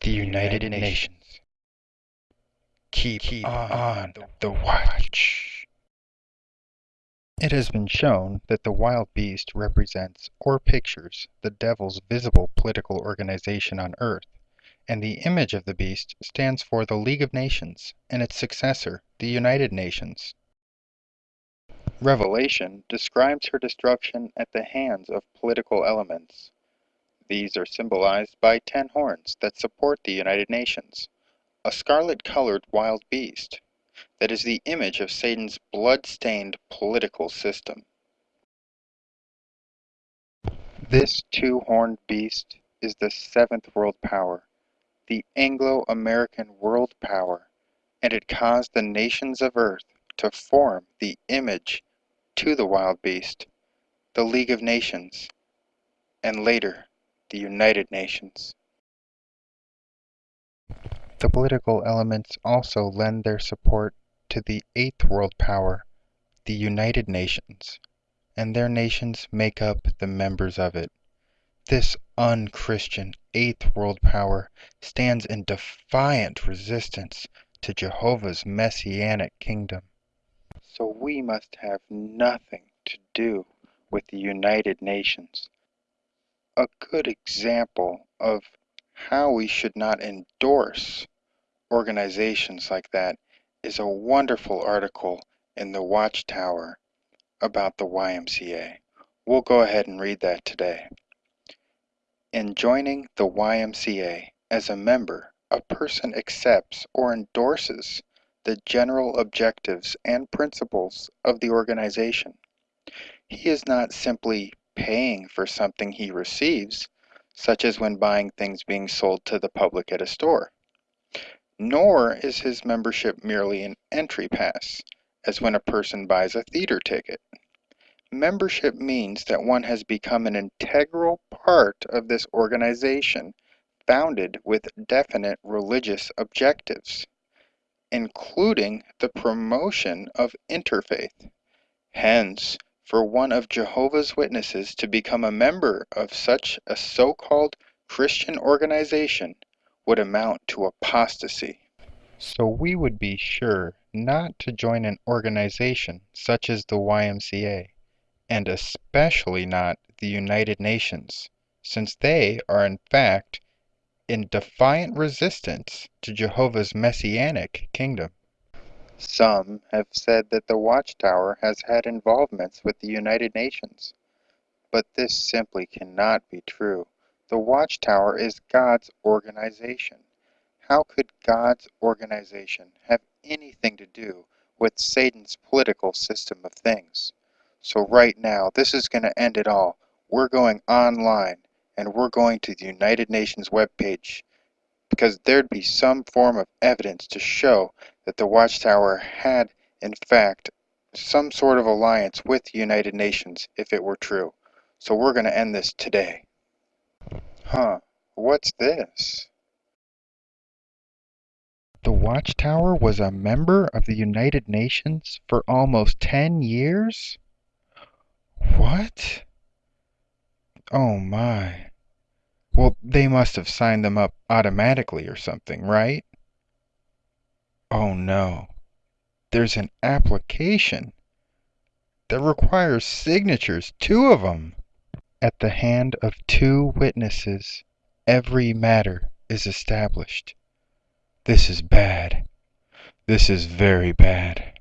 The United Nations. Keep, on the watch. It has been shown that the wild beast represents or pictures the devil's visible political organization on Earth, and the image of the beast stands for the League of Nations and its successor, the United Nations. Revelation describes her destruction at the hands of political elements. These are symbolized by ten horns that support the United Nations, a scarlet-colored wild beast that is the image of Satan's blood-stained political system. This two-horned beast is the seventh world power, the Anglo-American world power, and it caused the nations of earth to form the image to the wild beast, the League of Nations, and later the United Nations. The political elements also lend their support to the eighth world power, the United Nations, and their nations make up the members of it. This unchristian eighth world power stands in defiant resistance to Jehovah's messianic kingdom. So we must have nothing to do with the United Nations a good example of how we should not endorse organizations like that is a wonderful article in the Watchtower about the YMCA. We'll go ahead and read that today. In joining the YMCA as a member, a person accepts or endorses the general objectives and principles of the organization. He is not simply paying for something he receives, such as when buying things being sold to the public at a store. Nor is his membership merely an entry pass, as when a person buys a theater ticket. Membership means that one has become an integral part of this organization founded with definite religious objectives, including the promotion of interfaith. Hence, for one of Jehovah's Witnesses to become a member of such a so-called Christian organization would amount to apostasy. So we would be sure not to join an organization such as the YMCA, and especially not the United Nations, since they are in fact in defiant resistance to Jehovah's messianic kingdom. Some have said that the Watchtower has had involvements with the United Nations. But this simply cannot be true. The Watchtower is God's organization. How could God's organization have anything to do with Satan's political system of things? So right now, this is going to end it all. We're going online and we're going to the United Nations webpage because there'd be some form of evidence to show that the Watchtower had, in fact, some sort of alliance with the United Nations if it were true. So we're going to end this today. Huh, what's this? The Watchtower was a member of the United Nations for almost 10 years? What? Oh my. Well, they must have signed them up automatically or something, right? Oh no. There's an application that requires signatures, two of them. At the hand of two witnesses, every matter is established. This is bad. This is very bad.